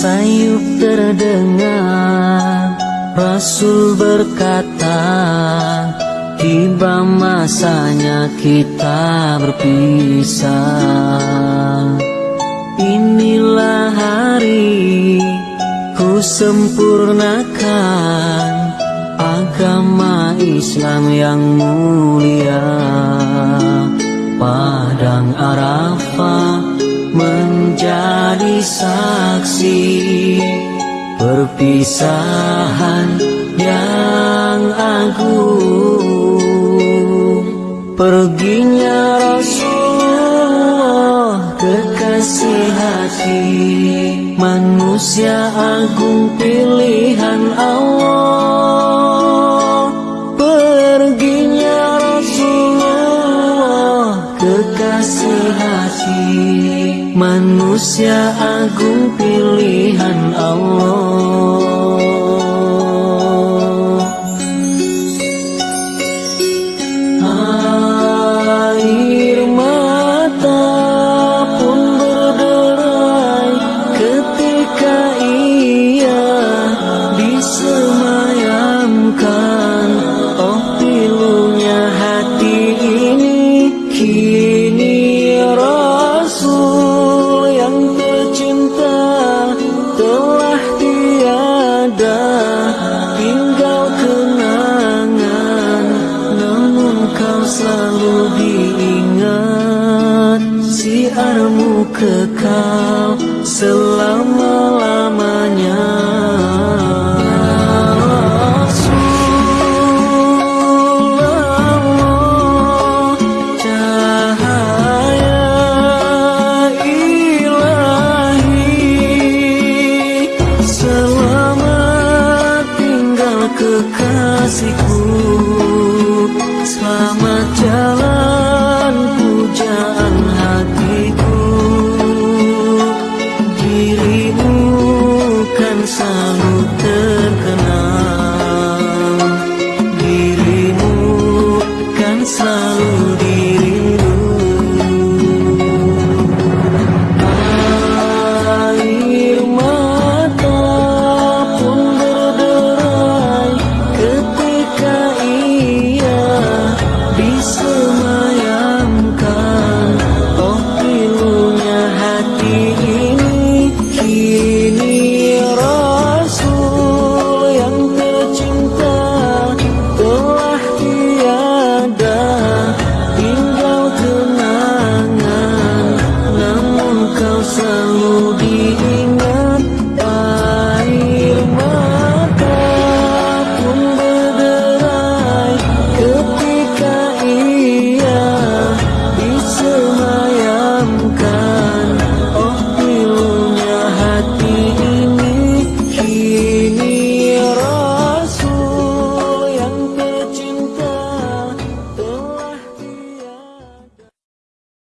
sayup terdengar Rasul berkata Tiba masanya kita berpisah. Inilah hari ku sempurnakan Agama Islam yang mulia. Padang Arafah menjadi saksi Perpisahan yang agung. Perginya Rasulullah kekasih hati Manusia agung pilihan Allah. Perginya Rasulullah kekasih hati Manusia agung pilihan Allah selalu diingat siarmu kekal selama-lamanya Selamat tinggal kekasihku Selamat jalan pujaan hatiku. Dirimu kan selalu terkenal. Dirimu kan selalu